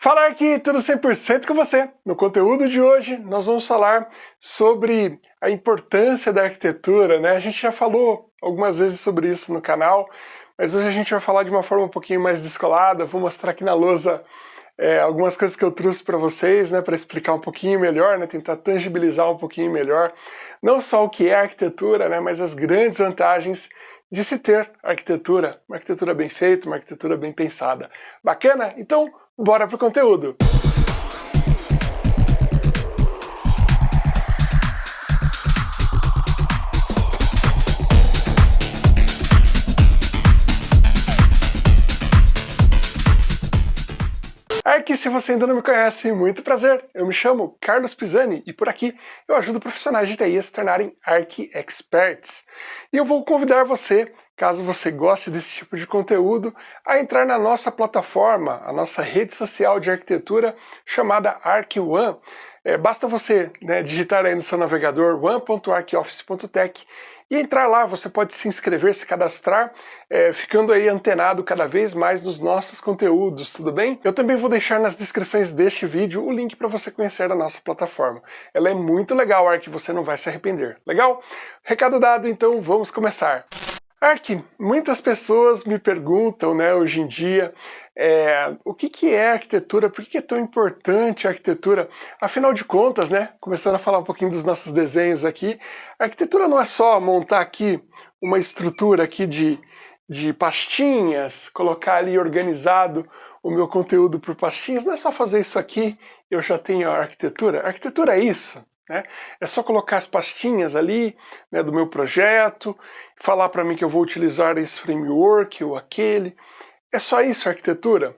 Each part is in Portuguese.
Fala aqui, tudo 100% com você. No conteúdo de hoje, nós vamos falar sobre a importância da arquitetura, né? A gente já falou algumas vezes sobre isso no canal, mas hoje a gente vai falar de uma forma um pouquinho mais descolada, vou mostrar aqui na lousa é, algumas coisas que eu trouxe para vocês, né, para explicar um pouquinho melhor, né, tentar tangibilizar um pouquinho melhor, não só o que é arquitetura, né, mas as grandes vantagens de se ter arquitetura, uma arquitetura bem feita, uma arquitetura bem pensada. Bacana? Então, bora pro conteúdo! Aqui, se você ainda não me conhece, muito prazer. Eu me chamo Carlos Pisani e por aqui eu ajudo profissionais de TI a se tornarem Arch Experts. E eu vou convidar você, caso você goste desse tipo de conteúdo, a entrar na nossa plataforma, a nossa rede social de arquitetura chamada ArcOne. É, basta você né, digitar aí no seu navegador one.arcoffice.tech e entrar lá, você pode se inscrever, se cadastrar, é, ficando aí antenado cada vez mais nos nossos conteúdos, tudo bem? Eu também vou deixar nas descrições deste vídeo o link para você conhecer a nossa plataforma. Ela é muito legal, Ark, você não vai se arrepender. Legal? Recado dado, então vamos começar. Ark, muitas pessoas me perguntam, né, hoje em dia, é, o que, que é arquitetura, por que, que é tão importante a arquitetura? Afinal de contas, né, começando a falar um pouquinho dos nossos desenhos aqui, a arquitetura não é só montar aqui uma estrutura aqui de, de pastinhas, colocar ali organizado o meu conteúdo por pastinhas, não é só fazer isso aqui eu já tenho a arquitetura. A arquitetura é isso, né? É só colocar as pastinhas ali né, do meu projeto, falar para mim que eu vou utilizar esse framework ou aquele. É só isso arquitetura?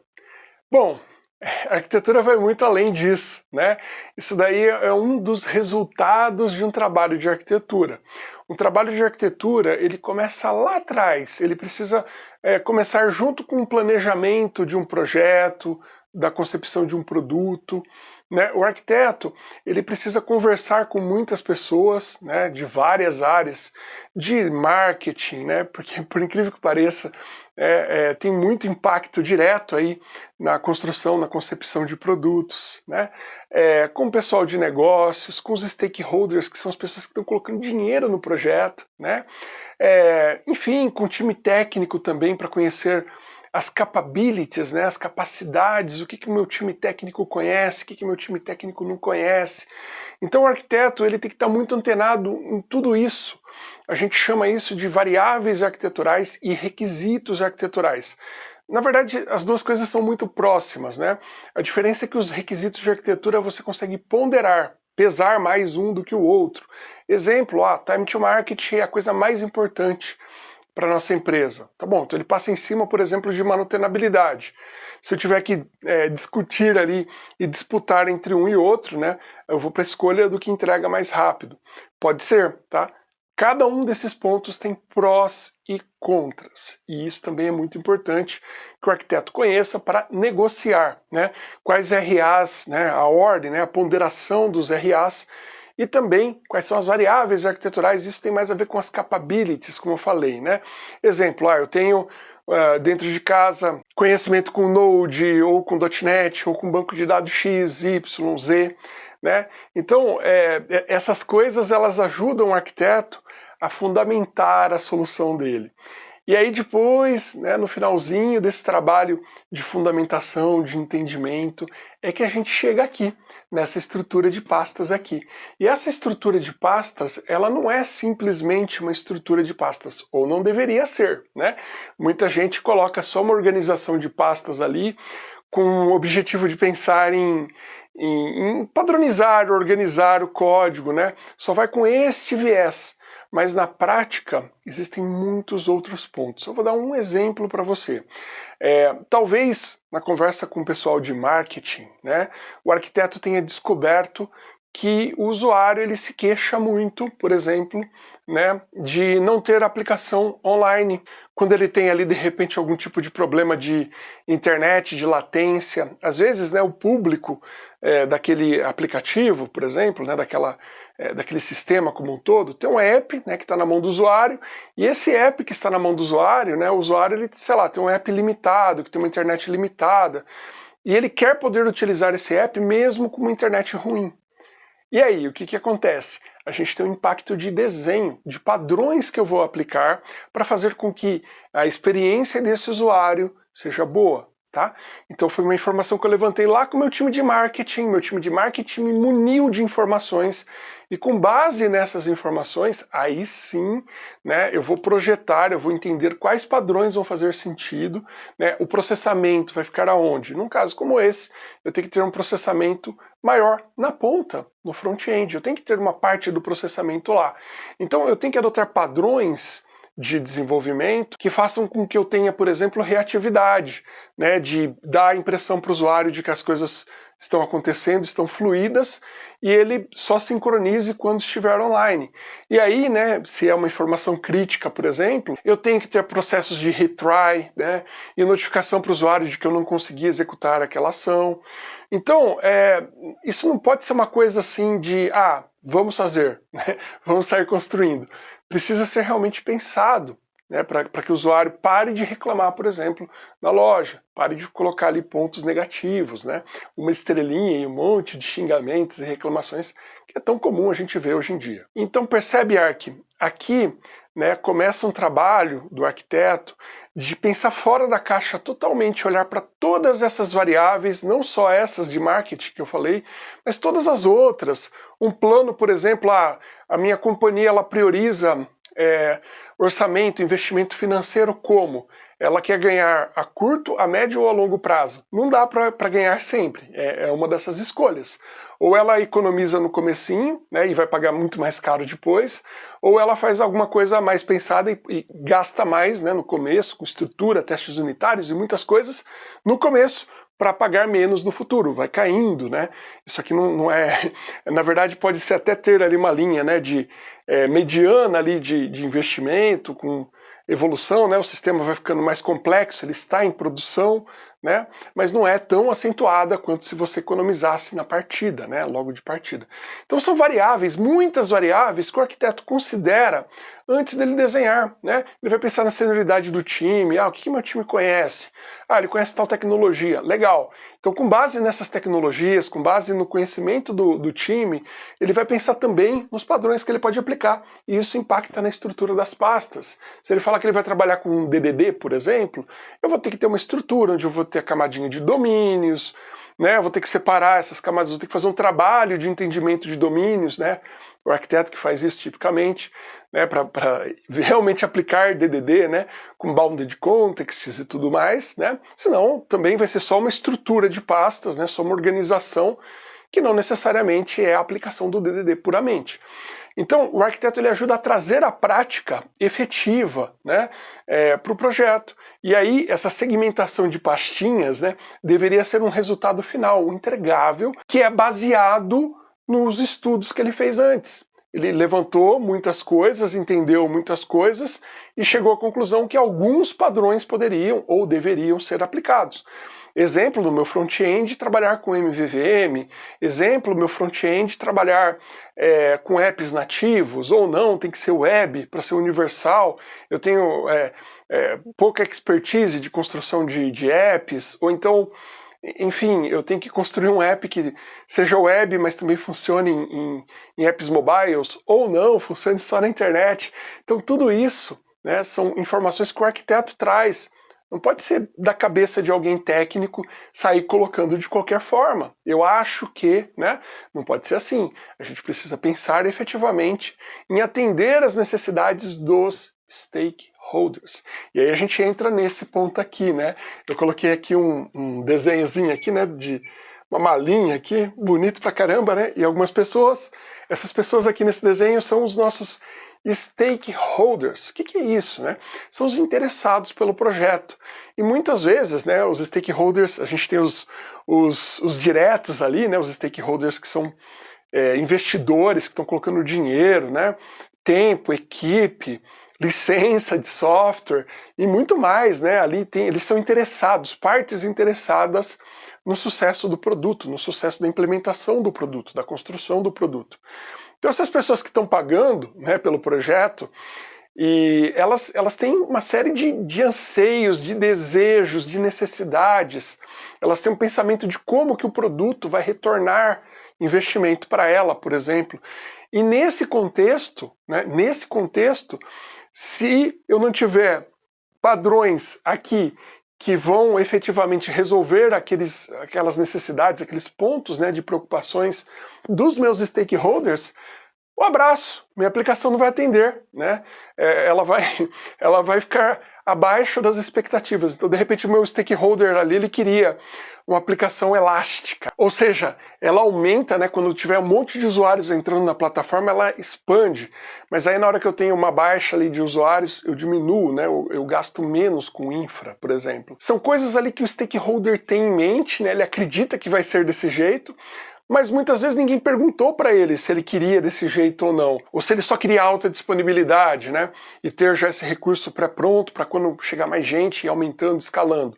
Bom, a arquitetura vai muito além disso, né? Isso daí é um dos resultados de um trabalho de arquitetura. Um trabalho de arquitetura, ele começa lá atrás, ele precisa é, começar junto com o planejamento de um projeto, da concepção de um produto. Né? O arquiteto ele precisa conversar com muitas pessoas né, de várias áreas de marketing, né? porque por incrível que pareça é, é, tem muito impacto direto aí na construção, na concepção de produtos, né? É, com o pessoal de negócios, com os stakeholders, que são as pessoas que estão colocando dinheiro no projeto, né? É, enfim, com o time técnico também para conhecer as capabilities, né, as capacidades, o que, que o meu time técnico conhece, o que, que meu time técnico não conhece. Então o arquiteto ele tem que estar muito antenado em tudo isso. A gente chama isso de variáveis arquiteturais e requisitos arquiteturais. Na verdade, as duas coisas são muito próximas, né? A diferença é que os requisitos de arquitetura você consegue ponderar, pesar mais um do que o outro. Exemplo, ah, time to market é a coisa mais importante para nossa empresa. Tá bom, então ele passa em cima, por exemplo, de manutenabilidade. Se eu tiver que é, discutir ali e disputar entre um e outro, né, eu vou para a escolha do que entrega mais rápido. Pode ser, tá? Cada um desses pontos tem prós e contras, e isso também é muito importante que o arquiteto conheça para negociar, né? Quais RAs, né, a ordem, né, a ponderação dos RAs e também quais são as variáveis arquiteturais, isso tem mais a ver com as capabilities, como eu falei, né? Exemplo, ah, eu tenho uh, dentro de casa conhecimento com Node, ou com .NET, ou com banco de dados X, Y, Z, né? Então, é, é, essas coisas elas ajudam o arquiteto a fundamentar a solução dele. E aí depois, né, no finalzinho desse trabalho de fundamentação, de entendimento, é que a gente chega aqui, nessa estrutura de pastas aqui. E essa estrutura de pastas, ela não é simplesmente uma estrutura de pastas, ou não deveria ser, né? Muita gente coloca só uma organização de pastas ali com o objetivo de pensar em, em, em padronizar, organizar o código, né? Só vai com este viés. Mas na prática, existem muitos outros pontos. Eu vou dar um exemplo para você. É, talvez na conversa com o pessoal de marketing, né, o arquiteto tenha descoberto que o usuário ele se queixa muito, por exemplo, né, de não ter aplicação online. Quando ele tem ali de repente algum tipo de problema de internet, de latência, às vezes né, o público é, daquele aplicativo, por exemplo, né, daquela, é, daquele sistema como um todo, tem um app né, que está na mão do usuário, e esse app que está na mão do usuário, né, o usuário, ele, sei lá, tem um app limitado, que tem uma internet limitada, e ele quer poder utilizar esse app mesmo com uma internet ruim. E aí, o que, que acontece? A gente tem um impacto de desenho, de padrões que eu vou aplicar para fazer com que a experiência desse usuário seja boa. Tá? Então foi uma informação que eu levantei lá com o meu time de marketing, meu time de marketing me muniu de informações e com base nessas informações, aí sim, né, eu vou projetar, eu vou entender quais padrões vão fazer sentido, né, o processamento vai ficar aonde? Num caso como esse, eu tenho que ter um processamento maior na ponta, no front-end, eu tenho que ter uma parte do processamento lá. Então eu tenho que adotar padrões de desenvolvimento que façam com que eu tenha, por exemplo, reatividade, né, de dar a impressão para o usuário de que as coisas estão acontecendo, estão fluídas, e ele só sincronize quando estiver online. E aí, né, se é uma informação crítica, por exemplo, eu tenho que ter processos de retry, né, e notificação para o usuário de que eu não consegui executar aquela ação. Então, é, isso não pode ser uma coisa assim de, ah, vamos fazer, né, vamos sair construindo precisa ser realmente pensado né, para que o usuário pare de reclamar, por exemplo, na loja, pare de colocar ali pontos negativos, né, uma estrelinha e um monte de xingamentos e reclamações que é tão comum a gente ver hoje em dia. Então percebe, Ark, aqui né, começa um trabalho do arquiteto de pensar fora da caixa totalmente, olhar para todas essas variáveis, não só essas de marketing que eu falei, mas todas as outras. Um plano, por exemplo, a, a minha companhia ela prioriza é, orçamento, investimento financeiro como? Ela quer ganhar a curto, a médio ou a longo prazo. Não dá para ganhar sempre, é, é, uma dessas escolhas. Ou ela economiza no comecinho, né, e vai pagar muito mais caro depois, ou ela faz alguma coisa mais pensada e, e gasta mais né, no começo, com estrutura, testes unitários e muitas coisas, no começo, para pagar menos no futuro, vai caindo, né? Isso aqui não, não, é... Na verdade pode ser até ter ali uma linha né, de é, mediana ali de, de investimento, com evolução, né, o sistema vai ficando mais complexo, ele está em produção, né, mas não é tão acentuada quanto se você economizasse na partida, né, logo de partida. Então são variáveis, muitas variáveis que o arquiteto considera antes dele desenhar, né? Ele vai pensar na senioridade do time, ah, o que, que meu time conhece? Ah, ele conhece tal tecnologia, legal. Então com base nessas tecnologias, com base no conhecimento do, do time, ele vai pensar também nos padrões que ele pode aplicar, e isso impacta na estrutura das pastas. Se ele falar que ele vai trabalhar com um DDD, por exemplo, eu vou ter que ter uma estrutura onde eu vou ter a camadinha de domínios, né? Vou ter que separar essas camadas, vou ter que fazer um trabalho de entendimento de domínios, né? O arquiteto que faz isso tipicamente, né, para realmente aplicar DDD, né, com bounded contexts e tudo mais, né? Senão também vai ser só uma estrutura de pastas, né, só uma organização que não necessariamente é a aplicação do DDD puramente. Então, o arquiteto ele ajuda a trazer a prática efetiva né, é, para o projeto. E aí, essa segmentação de pastinhas né, deveria ser um resultado final, um entregável, que é baseado nos estudos que ele fez antes. Ele levantou muitas coisas, entendeu muitas coisas e chegou à conclusão que alguns padrões poderiam ou deveriam ser aplicados. Exemplo do meu front-end trabalhar com MVVM, exemplo meu front-end trabalhar é, com apps nativos ou não, tem que ser web para ser universal. Eu tenho é, é, pouca expertise de construção de, de apps, ou então enfim, eu tenho que construir um app que seja web, mas também funcione em, em, em apps mobiles, ou não, funcione só na internet. Então tudo isso né, são informações que o arquiteto traz. Não pode ser da cabeça de alguém técnico sair colocando de qualquer forma. Eu acho que, né, não pode ser assim. A gente precisa pensar efetivamente em atender as necessidades dos stakeholders. E aí a gente entra nesse ponto aqui, né? Eu coloquei aqui um, um desenhozinho aqui, né, de uma malinha aqui, bonito pra caramba, né? E algumas pessoas, essas pessoas aqui nesse desenho são os nossos stakeholders. O que, que, é isso? Né? São os interessados pelo projeto. E muitas vezes, né, os stakeholders, a gente tem os, os, os diretos ali, né, os stakeholders que são é, investidores que estão colocando dinheiro, né, tempo, equipe, licença de software e muito mais, né? Ali tem, eles são interessados, partes interessadas no sucesso do produto, no sucesso da implementação do produto, da construção do produto. Então essas pessoas que estão pagando né, pelo projeto, E elas, elas têm uma série de, de anseios, de desejos, de necessidades. Elas têm um pensamento de como que o produto vai retornar investimento para ela, por exemplo. E nesse contexto, né, nesse contexto, se eu não tiver padrões aqui que vão efetivamente resolver aqueles, aquelas necessidades, aqueles pontos né, de preocupações dos meus stakeholders, um abraço, minha aplicação não vai atender, né? É, ela, vai, ela vai ficar abaixo das expectativas. Então, de repente, o meu stakeholder ali, ele queria uma aplicação elástica. Ou seja, ela aumenta, né, quando tiver um monte de usuários entrando na plataforma, ela expande. Mas aí na hora que eu tenho uma baixa ali de usuários, eu diminuo, né, eu, eu gasto menos com infra, por exemplo. São coisas ali que o stakeholder tem em mente, né, ele acredita que vai ser desse jeito, mas muitas vezes ninguém perguntou para ele se ele queria desse jeito ou não, ou se ele só queria alta disponibilidade, né, e ter já esse recurso pré-pronto para quando chegar mais gente e aumentando, escalando.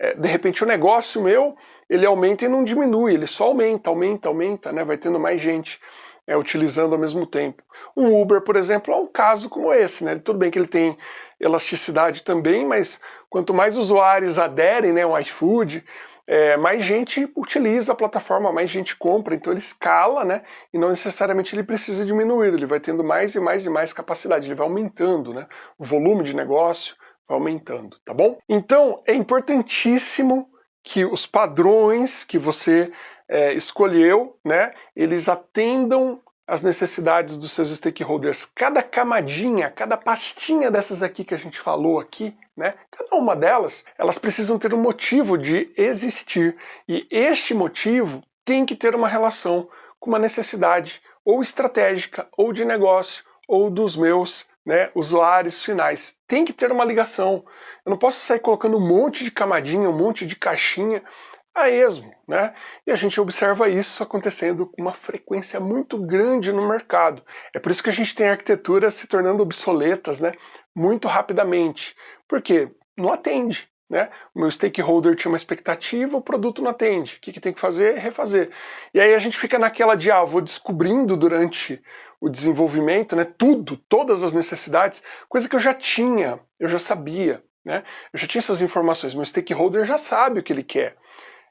É, de repente o negócio meu, ele aumenta e não diminui, ele só aumenta, aumenta, aumenta, né, vai tendo mais gente é, utilizando ao mesmo tempo. Um Uber, por exemplo, é um caso como esse, né, tudo bem que ele tem elasticidade também, mas quanto mais usuários aderem, né, um iFood, é, mais gente utiliza a plataforma, mais gente compra, então ele escala, né? E não necessariamente ele precisa diminuir, ele vai tendo mais e mais e mais capacidade, ele vai aumentando, né? O volume de negócio vai aumentando, tá bom? Então é importantíssimo que os padrões que você é, escolheu, né? Eles atendam as necessidades dos seus stakeholders. Cada camadinha, cada pastinha dessas aqui que a gente falou aqui, né? Cada uma delas, elas precisam ter um motivo de existir. E este motivo tem que ter uma relação com uma necessidade ou estratégica, ou de negócio, ou dos meus né, usuários finais. Tem que ter uma ligação. Eu não posso sair colocando um monte de camadinha, um monte de caixinha a esmo, né? E a gente observa isso acontecendo com uma frequência muito grande no mercado. É por isso que a gente tem arquiteturas se tornando obsoletas, né? Muito rapidamente. Por quê? Não atende. Né? O meu stakeholder tinha uma expectativa, o produto não atende. O que, que tem que fazer? Refazer. E aí a gente fica naquela de, ah, vou descobrindo durante o desenvolvimento, né, tudo, todas as necessidades, coisa que eu já tinha, eu já sabia, né? Eu já tinha essas informações, meu stakeholder já sabe o que ele quer.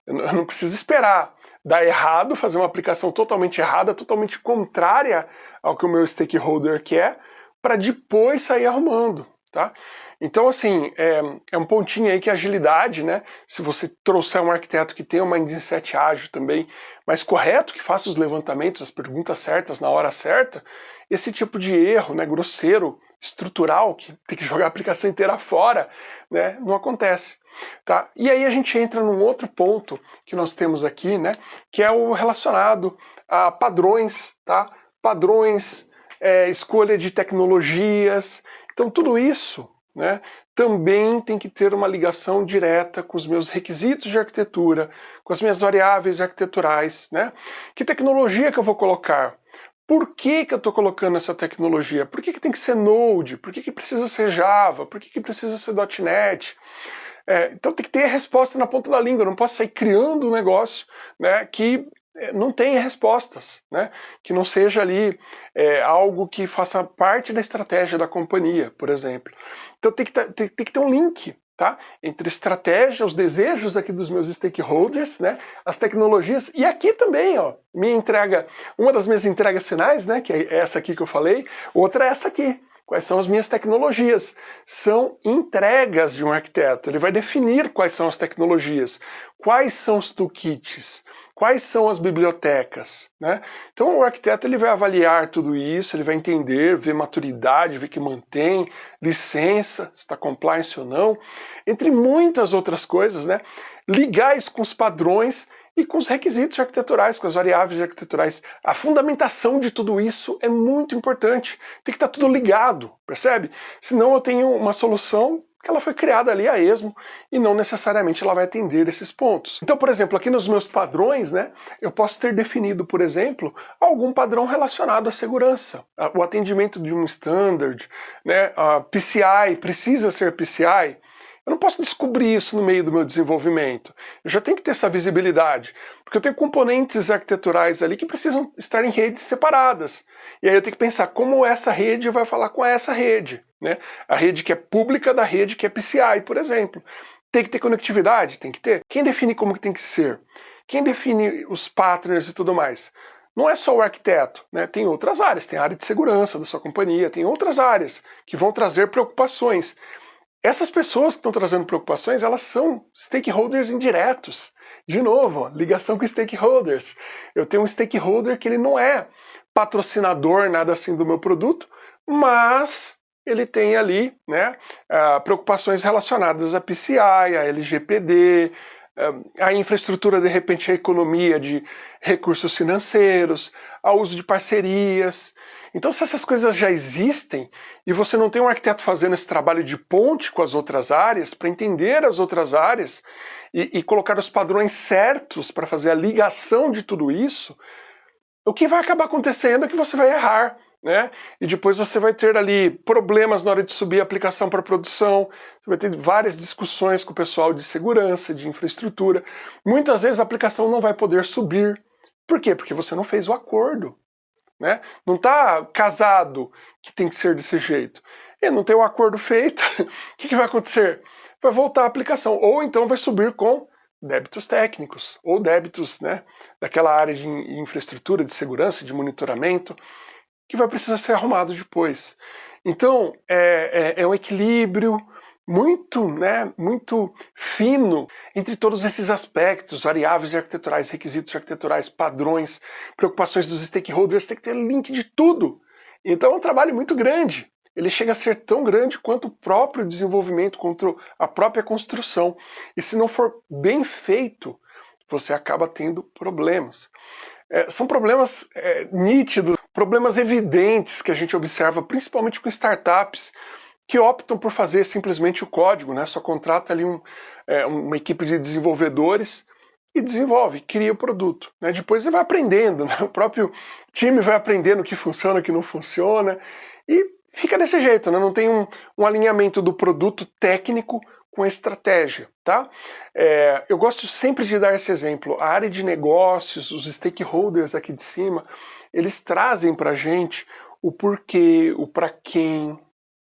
Eu não preciso esperar dar errado, fazer uma aplicação totalmente errada, totalmente contrária ao que o meu stakeholder quer, para depois sair arrumando, tá? Então, assim, é, é, um pontinho aí que a agilidade, né? Se você trouxer um arquiteto que tenha uma mindset ágil também, mais correto, que faça os levantamentos, as perguntas certas na hora certa, esse tipo de erro, né, grosseiro, estrutural, que tem que jogar a aplicação inteira fora, né, não acontece. Tá? E aí a gente entra num outro ponto que nós temos aqui, né, que é o relacionado a padrões, tá? padrões, é, escolha de tecnologias. Então tudo isso né, também tem que ter uma ligação direta com os meus requisitos de arquitetura, com as minhas variáveis arquiteturais. Né? Que tecnologia que eu vou colocar? Por que, que eu estou colocando essa tecnologia? Por que, que tem que ser Node? Por que, que precisa ser Java? Por que, que precisa ser .NET? É, então tem que ter a resposta na ponta da língua, eu não posso sair criando um negócio né, que é, não tenha respostas, né? que não seja ali é, algo que faça parte da estratégia da companhia, por exemplo. Então tem que, ter, tem, tem que ter um link tá? Entre estratégia, os desejos aqui dos meus stakeholders, né? As tecnologias e aqui também, ó, minha entrega, uma das minhas entregas finais, né? Que é essa aqui que eu falei, outra é essa aqui. Quais são as minhas tecnologias? São entregas de um arquiteto. Ele vai definir quais são as tecnologias, quais são os toolkits, quais são as bibliotecas. Né? Então o arquiteto ele vai avaliar tudo isso, ele vai entender, ver maturidade, ver que mantém, licença, se está compliance ou não, entre muitas outras coisas, né? ligar isso com os padrões e com os requisitos arquiteturais, com as variáveis arquiteturais. A fundamentação de tudo isso é muito importante. Tem que estar tudo ligado, percebe? Senão eu tenho uma solução que ela foi criada ali a esmo e não necessariamente ela vai atender esses pontos. Então, por exemplo, aqui nos meus padrões, né, eu posso ter definido, por exemplo, algum padrão relacionado à segurança, o atendimento de um standard, né, a PCI precisa ser PCI, Eu não posso descobrir isso no meio do meu desenvolvimento. Eu já tenho que ter essa visibilidade, porque eu tenho componentes arquiteturais ali que precisam estar em redes separadas. E aí eu tenho que pensar como essa rede vai falar com essa rede. Né? A rede que é pública da rede que é PCI, por exemplo. Tem que ter conectividade? Tem que ter. Quem define como que tem que ser? Quem define os partners e tudo mais? Não é só o arquiteto, né? tem outras áreas, tem a área de segurança da sua companhia, tem outras áreas que vão trazer preocupações. Essas pessoas que estão trazendo preocupações, elas são stakeholders indiretos. De novo, ligação com stakeholders. Eu tenho um stakeholder que ele não é patrocinador, nada assim do meu produto, mas ele tem ali né, uh, preocupações relacionadas a PCI, a LGPD, a infraestrutura, de repente, a economia de recursos financeiros, ao uso de parcerias. Então, se essas coisas já existem e você não tem um arquiteto fazendo esse trabalho de ponte com as outras áreas, para entender as outras áreas e, e colocar os padrões certos para fazer a ligação de tudo isso, o que vai acabar acontecendo é que você vai errar. Né? E depois você vai ter ali problemas na hora de subir a aplicação para produção, você vai ter várias discussões com o pessoal de segurança, de infraestrutura. Muitas vezes a aplicação não vai poder subir. Por quê? Porque você não fez o acordo. Né? Não está casado que tem que ser desse jeito. E não tem um acordo feito, o que, que vai acontecer? Vai voltar a aplicação, ou então vai subir com débitos técnicos, ou débitos né, daquela área de infraestrutura, de segurança, de monitoramento, que vai precisar ser arrumado depois. Então, é, é, é um equilíbrio, muito, né, muito fino entre todos esses aspectos, variáveis arquiteturais, requisitos arquiteturais, padrões, preocupações dos stakeholders, tem que ter link de tudo. Então é um trabalho muito grande. Ele chega a ser tão grande quanto o próprio desenvolvimento, quanto a própria construção. E se não for bem feito, você acaba tendo problemas. É, são problemas é, nítidos, problemas evidentes que a gente observa, principalmente com startups, que optam por fazer simplesmente o código, né? Só contrata ali um, é, uma equipe de desenvolvedores e desenvolve, cria o produto. Né? Depois você vai aprendendo, né? o próprio time vai aprendendo o que funciona, o que não funciona, e fica desse jeito, né? não tem um, um alinhamento do produto técnico com estratégia, tá? É, eu gosto sempre de dar esse exemplo, a área de negócios, os stakeholders aqui de cima, eles trazem para gente o porquê, o para quem,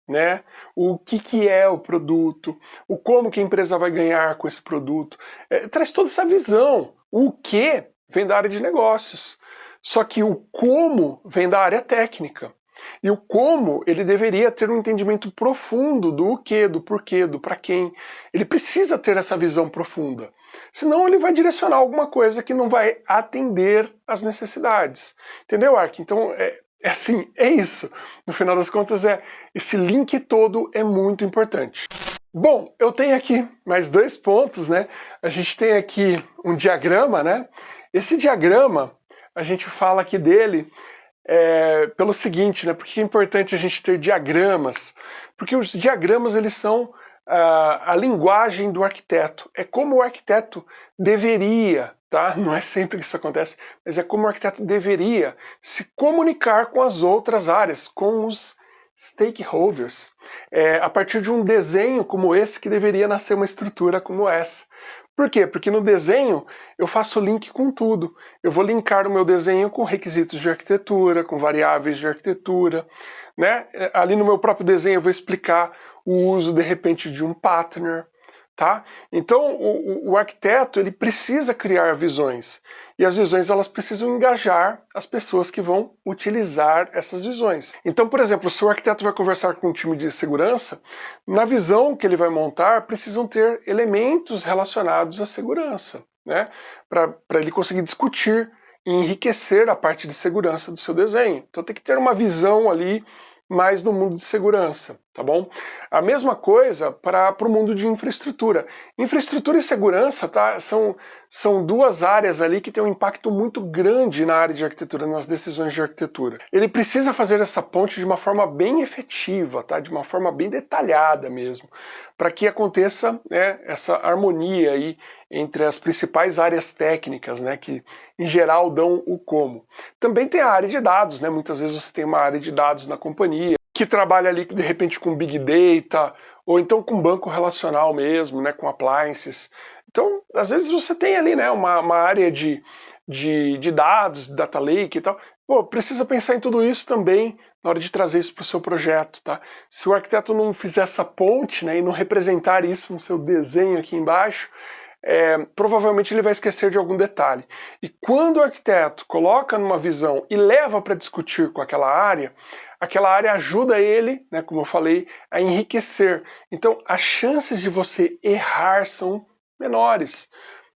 né? O que, que é o produto, o como que a empresa vai ganhar com esse produto. É, traz toda essa visão. O que vem da área de negócios. Só que o como vem da área técnica. E o como, ele deveria ter um entendimento profundo do que, do porquê, do para quem. Ele precisa ter essa visão profunda. Senão ele vai direcionar alguma coisa que não vai atender às necessidades. Entendeu, Ark? Então, é, é assim, é isso. No final das contas, é esse link todo é muito importante. Bom, eu tenho aqui mais dois pontos, né? A gente tem aqui um diagrama, né? Esse diagrama, a gente fala aqui dele é, pelo seguinte, né? Porque é importante a gente ter diagramas? Porque os diagramas, eles são a, a linguagem do arquiteto. É como o arquiteto deveria tá? Não é sempre que isso acontece, mas é como o arquiteto deveria se comunicar com as outras áreas, com os stakeholders, é, a partir de um desenho como esse que deveria nascer uma estrutura como essa. Por quê? Porque no desenho eu faço link com tudo. Eu vou linkar o meu desenho com requisitos de arquitetura, com variáveis de arquitetura. Né? É, ali no meu próprio desenho eu vou explicar o uso, de repente, de um partner. Tá? Então o, o, arquiteto ele precisa criar visões e as visões elas precisam engajar as pessoas que vão utilizar essas visões. Então, por exemplo, se o arquiteto vai conversar com um time de segurança, na visão que ele vai montar precisam ter elementos relacionados à segurança, né? para ele conseguir discutir e enriquecer a parte de segurança do seu desenho. Então tem que ter uma visão ali mais no mundo de segurança, tá bom? A mesma coisa para o mundo de infraestrutura. Infraestrutura e segurança tá, são, são duas áreas ali que têm um impacto muito grande na área de arquitetura, nas decisões de arquitetura. Ele precisa fazer essa ponte de uma forma bem efetiva, tá? de uma forma bem detalhada mesmo, para que aconteça né, essa harmonia aí entre as principais áreas técnicas, né, que em geral dão o como. Também tem a área de dados, né, muitas vezes você tem uma área de dados na companhia, que trabalha ali de repente com Big Data, ou então com banco relacional mesmo, né, com appliances. Então, às vezes você tem ali né, uma, uma área de, de, de dados, data lake e tal, Pô, precisa pensar em tudo isso também na hora de trazer isso para o seu projeto, tá? Se o arquiteto não fizer essa ponte né, e não representar isso no seu desenho aqui embaixo, é, provavelmente ele vai esquecer de algum detalhe. E quando o arquiteto coloca numa visão e leva para discutir com aquela área, aquela área ajuda ele, né, como eu falei, a enriquecer. Então as chances de você errar são menores.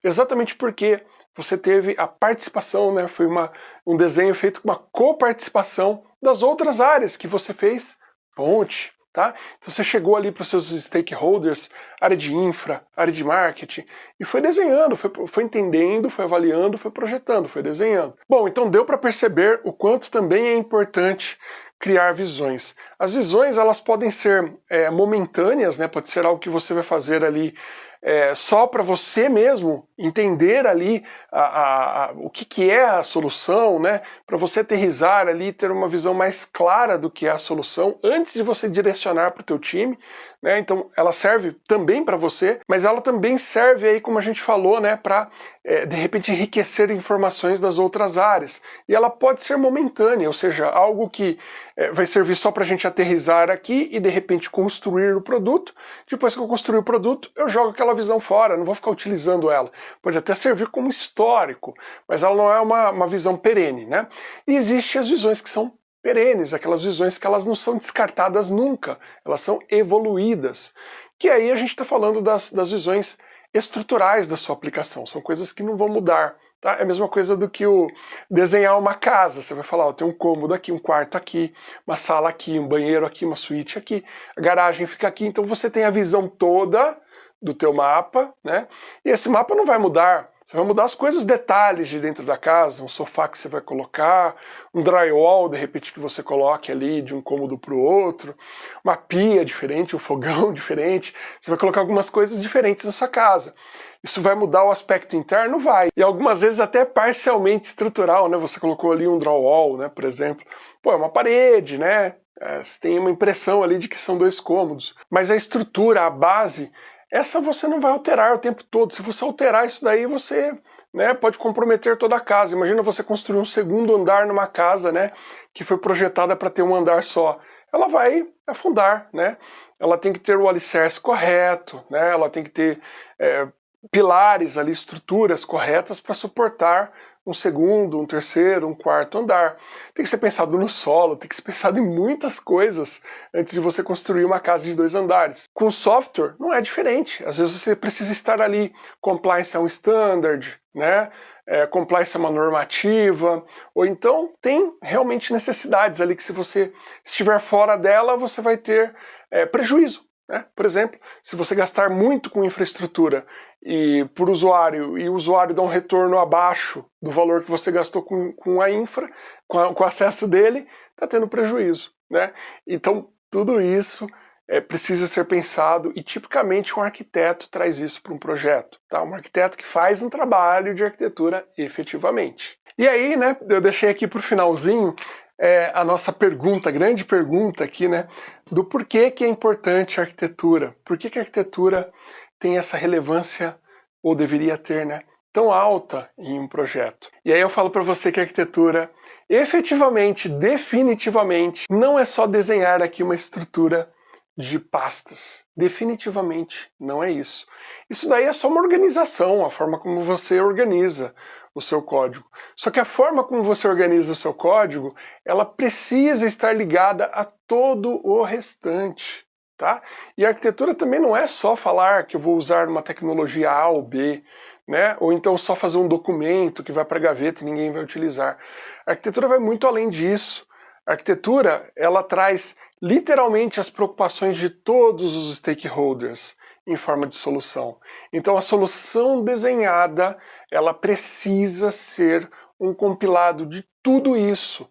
Exatamente porque você teve a participação, né, foi uma, um desenho feito com uma coparticipação das outras áreas que você fez ponte, tá? Então você chegou ali para os seus stakeholders, área de infra, área de marketing, e foi desenhando, foi, foi entendendo, foi avaliando, foi projetando, foi desenhando. Bom, então deu para perceber o quanto também é importante criar visões. As visões elas podem ser é, momentâneas, né? pode ser algo que você vai fazer ali é, só para você mesmo entender ali a, a, a, o que, que é a solução, né? para você aterrizar ali, ter uma visão mais clara do que é a solução antes de você direcionar para o teu time. Né? Então ela serve também para você, mas ela também serve aí, como a gente falou, né, para é, de repente enriquecer informações das outras áreas. E ela pode ser momentânea, ou seja, algo que é, vai servir só para a gente aterrizar aqui e de repente construir o produto. Depois que eu construir o produto, eu jogo aquela visão fora, não vou ficar utilizando ela. Pode até servir como histórico, mas ela não é uma, uma visão perene. Né? E existem as visões que são perenes, aquelas visões que elas não são descartadas nunca, elas são evoluídas. Que aí a gente está falando das, das visões estruturais da sua aplicação, são coisas que não vão mudar. Tá? É a mesma coisa do que o desenhar uma casa. Você vai falar, ó, tem um cômodo aqui, um quarto aqui, uma sala aqui, um banheiro aqui, uma suíte aqui, a garagem fica aqui. Então você tem a visão toda do teu mapa, né? E esse mapa não vai mudar. Você vai mudar as coisas, detalhes de dentro da casa, um sofá que você vai colocar, um drywall, de repente, que você coloque ali de um cômodo para o outro, uma pia diferente, um fogão diferente. Você vai colocar algumas coisas diferentes na sua casa. Isso vai mudar o aspecto interno? Vai. E algumas vezes até parcialmente estrutural, né? Você colocou ali um drywall, né, por exemplo. Pô, é uma parede, né? É, você tem uma impressão ali de que são dois cômodos. Mas a estrutura, a base, essa você não vai alterar o tempo todo. Se você alterar isso daí, você né, pode comprometer toda a casa. Imagina você construir um segundo andar numa casa né, que foi projetada para ter um andar só. Ela vai afundar, né? Ela tem que ter o alicerce correto, né? Ela tem que ter é, pilares ali, estruturas corretas para suportar um segundo, um terceiro, um quarto andar. Tem que ser pensado no solo, tem que ser pensado em muitas coisas antes de você construir uma casa de dois andares. Com software não é diferente. Às vezes você precisa estar ali, compliance é um standard, né? É, compliance é uma normativa, ou então tem realmente necessidades ali que se você estiver fora dela, você vai ter é, prejuízo. Né? Por exemplo, se você gastar muito com infraestrutura e por usuário e o usuário dá um retorno abaixo do valor que você gastou com, com a infra, com, a, com o acesso dele, está tendo prejuízo. Né? Então tudo isso é, precisa ser pensado e tipicamente um arquiteto traz isso para um projeto. Tá? Um arquiteto que faz um trabalho de arquitetura efetivamente. E aí, né, eu deixei aqui para o finalzinho é, a nossa pergunta, grande pergunta aqui, né, do porquê que é importante a arquitetura. Por que, que a arquitetura tem essa relevância, ou deveria ter, né, tão alta em um projeto. E aí eu falo para você que a arquitetura, efetivamente, definitivamente, não é só desenhar aqui uma estrutura de pastas. Definitivamente não é isso. Isso daí é só uma organização, a forma como você organiza o seu código. Só que a forma como você organiza o seu código, ela precisa estar ligada a todo o restante. Tá? E a arquitetura também não é só falar que eu vou usar uma tecnologia A ou B, né? ou então só fazer um documento que vai para a gaveta e ninguém vai utilizar. A arquitetura vai muito além disso. A arquitetura ela traz literalmente as preocupações de todos os stakeholders em forma de solução. Então a solução desenhada, ela precisa ser um compilado de tudo isso.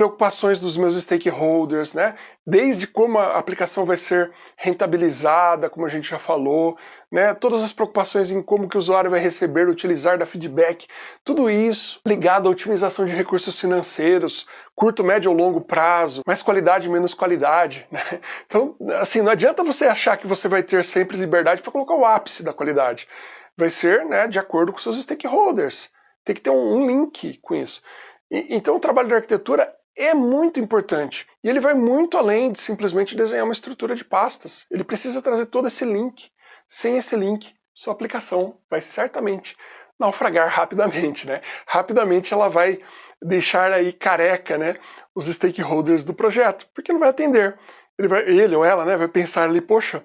Preocupações dos meus stakeholders, né? Desde como a aplicação vai ser rentabilizada, como a gente já falou, né? Todas as preocupações em como que o usuário vai receber, utilizar, dar feedback, tudo isso ligado à otimização de recursos financeiros, curto, médio ou longo prazo, mais qualidade, menos qualidade, né? Então, assim, não adianta você achar que você vai ter sempre liberdade para colocar o ápice da qualidade. Vai ser, né, de acordo com seus stakeholders. Tem que ter um, link com isso. Então o trabalho de arquitetura é muito importante. E ele vai muito além de simplesmente desenhar uma estrutura de pastas. Ele precisa trazer todo esse link. Sem esse link, sua aplicação vai certamente naufragar rapidamente, né? Rapidamente ela vai deixar aí careca, né, os stakeholders do projeto, porque não vai atender. Ele, vai, ele ou ela, né, vai pensar ali, poxa,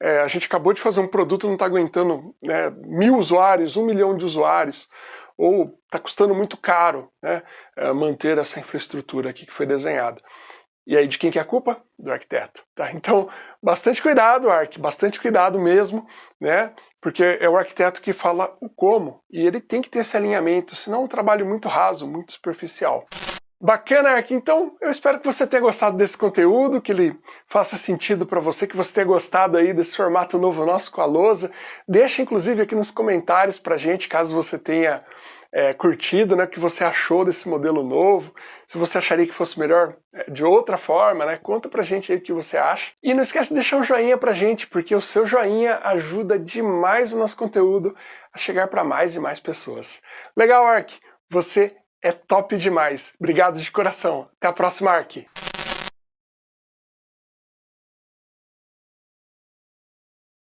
é, a gente acabou de fazer um produto, não está aguentando né, mil usuários, um milhão de usuários, ou está custando muito caro né, é, manter essa infraestrutura aqui que foi desenhada. E aí de quem que é a culpa? Do arquiteto. Tá? Então, bastante cuidado, Ark, bastante cuidado mesmo, né? Porque é o arquiteto que fala o como, e ele tem que ter esse alinhamento, senão é um trabalho muito raso, muito superficial. Bacana, Ark. Então, eu espero que você tenha gostado desse conteúdo, que ele faça sentido para você, que você tenha gostado aí desse formato novo nosso com a lousa. Deixa, inclusive, aqui nos comentários pra gente, caso você tenha é, curtido, né, o que você achou desse modelo novo, se você acharia que fosse melhor é, de outra forma, né, conta pra gente aí o que você acha. E não esquece de deixar um joinha pra gente, porque o seu joinha ajuda demais o nosso conteúdo a chegar para mais e mais pessoas. Legal, Ark? Você é top demais. Obrigado de coração. Até a próxima, Ark.